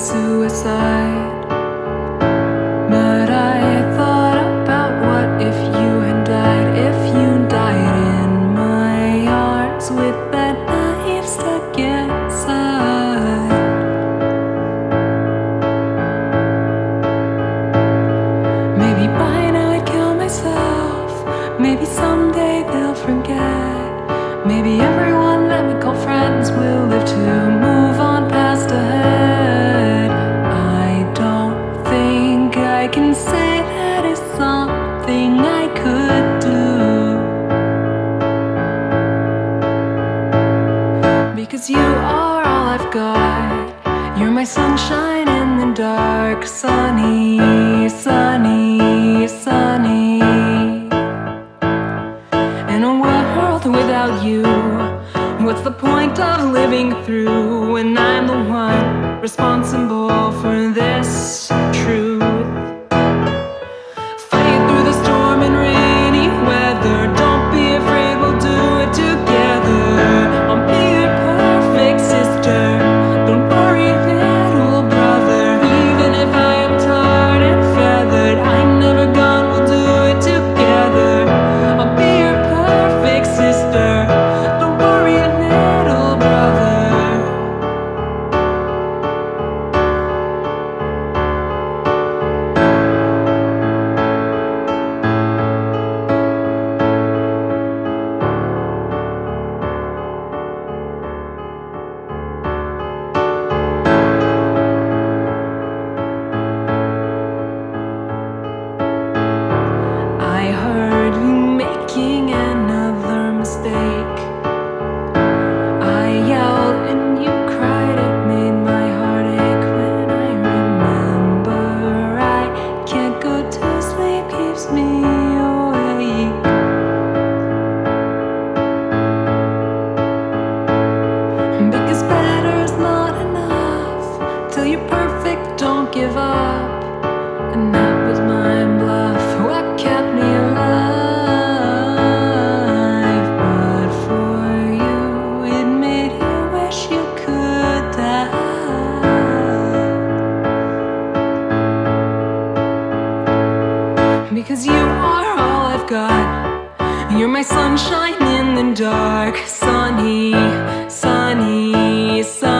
suicide. But I thought about what if you had died If you died in my arms with that knife stuck inside. Maybe by now I'd kill myself. Maybe someday they'll forget. Maybe everyone that we call friends will I've got. You're my sunshine in the dark, sunny, sunny, sunny. In a world without you, what's the point of living through when I'm the one responsible for this truth? don't give up. And that was my bluff. What kept me alive? But for you It made you wish you could die. Because you are all I've got. You're my sunshine in the dark. Sunny, sunny, sunny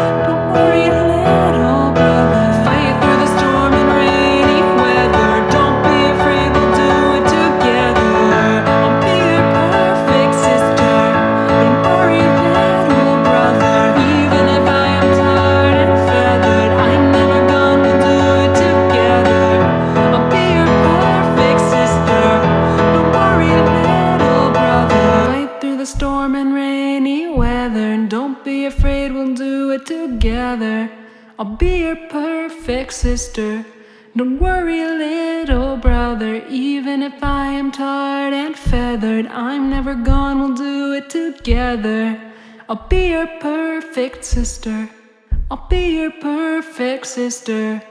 together. I'll be your perfect sister. Don't worry, little brother, even if I am tarred and feathered, I'm never gone, we'll do it together. I'll be your perfect sister. I'll be your perfect sister.